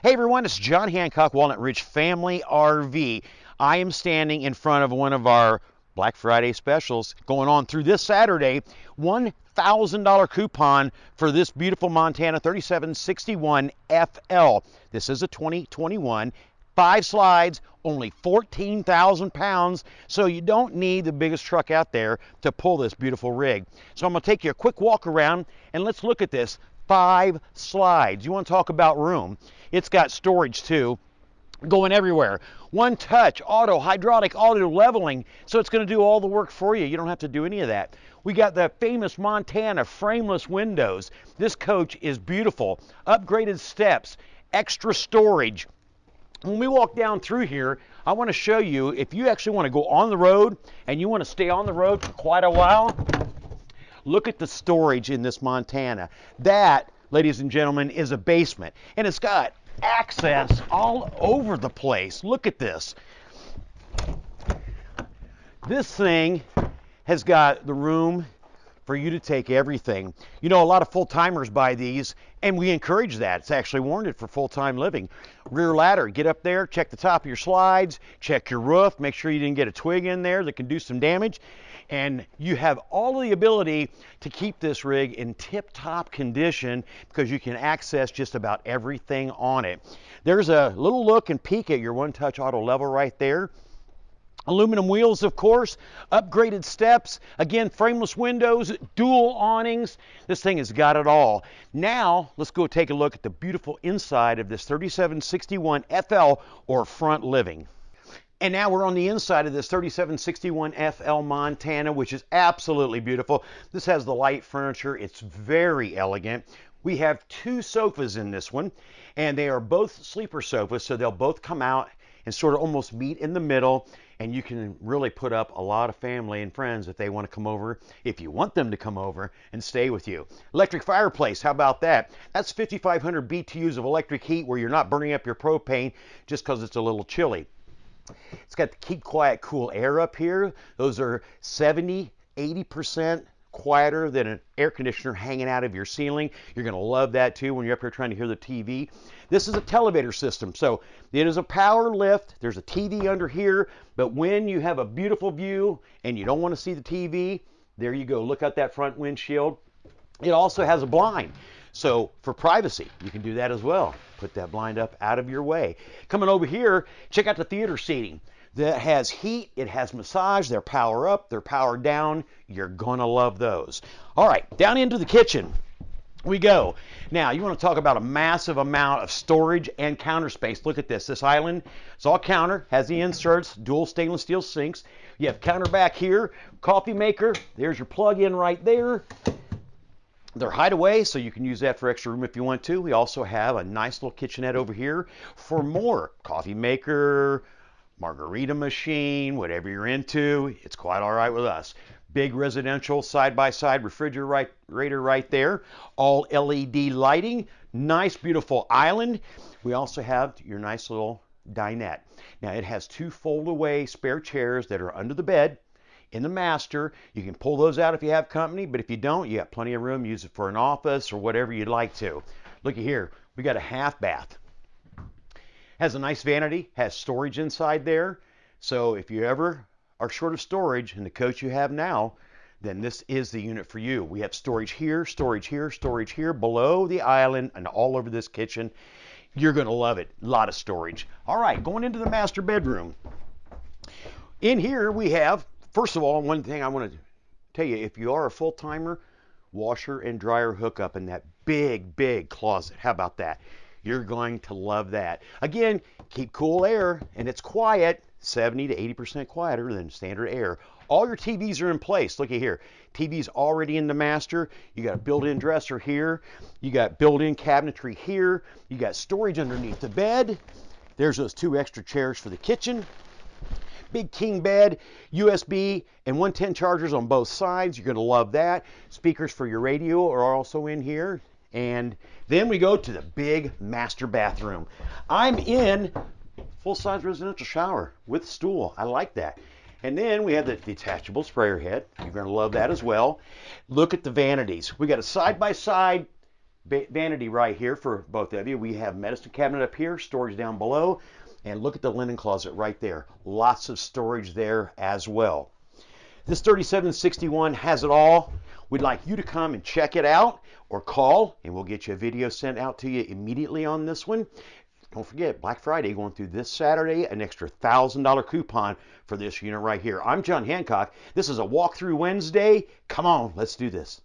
Hey everyone, it's John Hancock, Walnut Ridge Family RV. I am standing in front of one of our Black Friday specials going on through this Saturday. $1,000 coupon for this beautiful Montana 3761 FL. This is a 2021 five slides, only 14,000 pounds, so you don't need the biggest truck out there to pull this beautiful rig. So I'm gonna take you a quick walk around and let's look at this five slides. You wanna talk about room. It's got storage too going everywhere. One touch, auto, hydraulic, auto leveling. So it's going to do all the work for you. You don't have to do any of that. We got the famous Montana frameless windows. This coach is beautiful. Upgraded steps, extra storage, when we walk down through here, I want to show you if you actually want to go on the road and you want to stay on the road for quite a while, look at the storage in this Montana. That, ladies and gentlemen, is a basement. And it's got access all over the place. Look at this. This thing has got the room for you to take everything. You know, a lot of full timers buy these, and we encourage that. It's actually warranted for full time living. Rear ladder, get up there, check the top of your slides, check your roof, make sure you didn't get a twig in there that can do some damage. And you have all the ability to keep this rig in tip top condition because you can access just about everything on it. There's a little look and peek at your one touch auto level right there. Aluminum wheels, of course, upgraded steps, again, frameless windows, dual awnings. This thing has got it all. Now, let's go take a look at the beautiful inside of this 3761 FL or front living. And now we're on the inside of this 3761 FL Montana, which is absolutely beautiful. This has the light furniture. It's very elegant. We have two sofas in this one, and they are both sleeper sofas, so they'll both come out and sort of almost meet in the middle and you can really put up a lot of family and friends if they want to come over, if you want them to come over and stay with you. Electric fireplace, how about that? That's 5,500 BTUs of electric heat where you're not burning up your propane just because it's a little chilly. It's got the keep quiet cool air up here. Those are 70, 80% quieter than an air conditioner hanging out of your ceiling. You're going to love that too when you're up here trying to hear the TV. This is a televator system. So it is a power lift. There's a TV under here. But when you have a beautiful view and you don't want to see the TV, there you go. Look out that front windshield. It also has a blind. So for privacy, you can do that as well. Put that blind up out of your way. Coming over here, check out the theater seating that has heat, it has massage, they're power up, they're power down. You're going to love those. All right, down into the kitchen we go. Now, you want to talk about a massive amount of storage and counter space. Look at this. This island, is all counter, has the inserts, dual stainless steel sinks. You have counter back here, coffee maker. There's your plug-in right there. They're hideaway, so you can use that for extra room if you want to. We also have a nice little kitchenette over here for more coffee maker, margarita machine, whatever you're into, it's quite all right with us. Big residential side-by-side refrigerator right there. All LED lighting. Nice, beautiful island. We also have your nice little dinette. Now it has two fold-away spare chairs that are under the bed in the master. You can pull those out if you have company, but if you don't, you got plenty of room. Use it for an office or whatever you'd like to. Looky here, we got a half bath. Has a nice vanity, has storage inside there. So if you ever are short of storage in the coach you have now, then this is the unit for you. We have storage here, storage here, storage here, below the island, and all over this kitchen. You're to love it. A lot of storage. All right, going into the master bedroom. In here we have, first of all, one thing I want to tell you, if you are a full-timer, washer and dryer hookup in that big, big closet. How about that? You're going to love that. Again, keep cool air and it's quiet, 70 to 80% quieter than standard air. All your TVs are in place. Look at here. TV's already in the master. You got a built-in dresser here. You got built-in cabinetry here. You got storage underneath the bed. There's those two extra chairs for the kitchen. Big king bed, USB and 110 chargers on both sides. You're going to love that. Speakers for your radio are also in here. And then we go to the big master bathroom. I'm in full-size residential shower with stool. I like that. And then we have the detachable sprayer head. You're going to love that as well. Look at the vanities. We got a side-by-side vanity right here for both of you. We have medicine cabinet up here, storage down below, and look at the linen closet right there. Lots of storage there as well. This 3761 has it all. We'd like you to come and check it out or call and we'll get you a video sent out to you immediately on this one. Don't forget, Black Friday going through this Saturday, an extra $1,000 coupon for this unit right here. I'm John Hancock. This is a walkthrough Wednesday. Come on, let's do this.